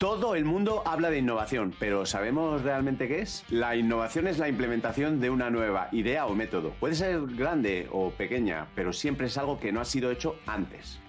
Todo el mundo habla de innovación, pero ¿sabemos realmente qué es? La innovación es la implementación de una nueva idea o método. Puede ser grande o pequeña, pero siempre es algo que no ha sido hecho antes.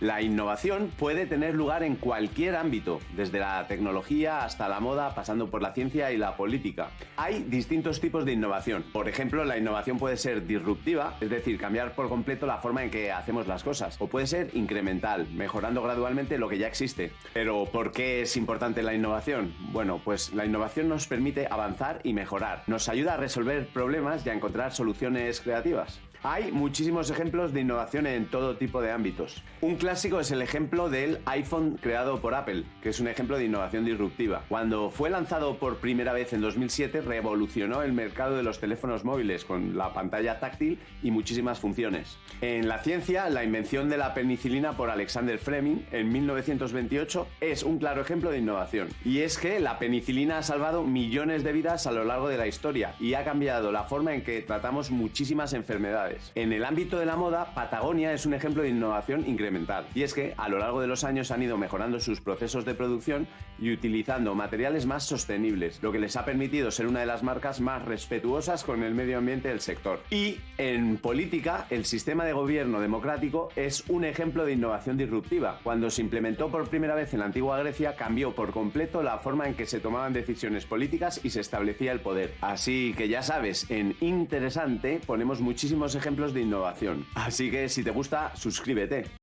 La innovación puede tener lugar en cualquier ámbito, desde la tecnología hasta la moda, pasando por la ciencia y la política. Hay distintos tipos de innovación. Por ejemplo, la innovación puede ser disruptiva, es decir, cambiar por completo la forma en que hacemos las cosas, o puede ser incremental, mejorando gradualmente lo que ya existe. Pero, ¿por qué es importante la innovación? Bueno, pues la innovación nos permite avanzar y mejorar. Nos ayuda a resolver problemas y a encontrar soluciones creativas. Hay muchísimos ejemplos de innovación en todo tipo de ámbitos. Un clásico es el ejemplo del iPhone creado por Apple, que es un ejemplo de innovación disruptiva. Cuando fue lanzado por primera vez en 2007, revolucionó el mercado de los teléfonos móviles con la pantalla táctil y muchísimas funciones. En la ciencia, la invención de la penicilina por Alexander Fleming en 1928 es un claro ejemplo de innovación. Y es que la penicilina ha salvado millones de vidas a lo largo de la historia y ha cambiado la forma en que tratamos muchísimas enfermedades. En el ámbito de la moda, Patagonia es un ejemplo de innovación incremental. Y es que a lo largo de los años han ido mejorando sus procesos de producción y utilizando materiales más sostenibles, lo que les ha permitido ser una de las marcas más respetuosas con el medio ambiente del sector. Y en política, el sistema de gobierno democrático es un ejemplo de innovación disruptiva. Cuando se implementó por primera vez en la antigua Grecia, cambió por completo la forma en que se tomaban decisiones políticas y se establecía el poder. Así que ya sabes, en Interesante ponemos muchísimos ejemplos de innovación. Así que si te gusta, suscríbete.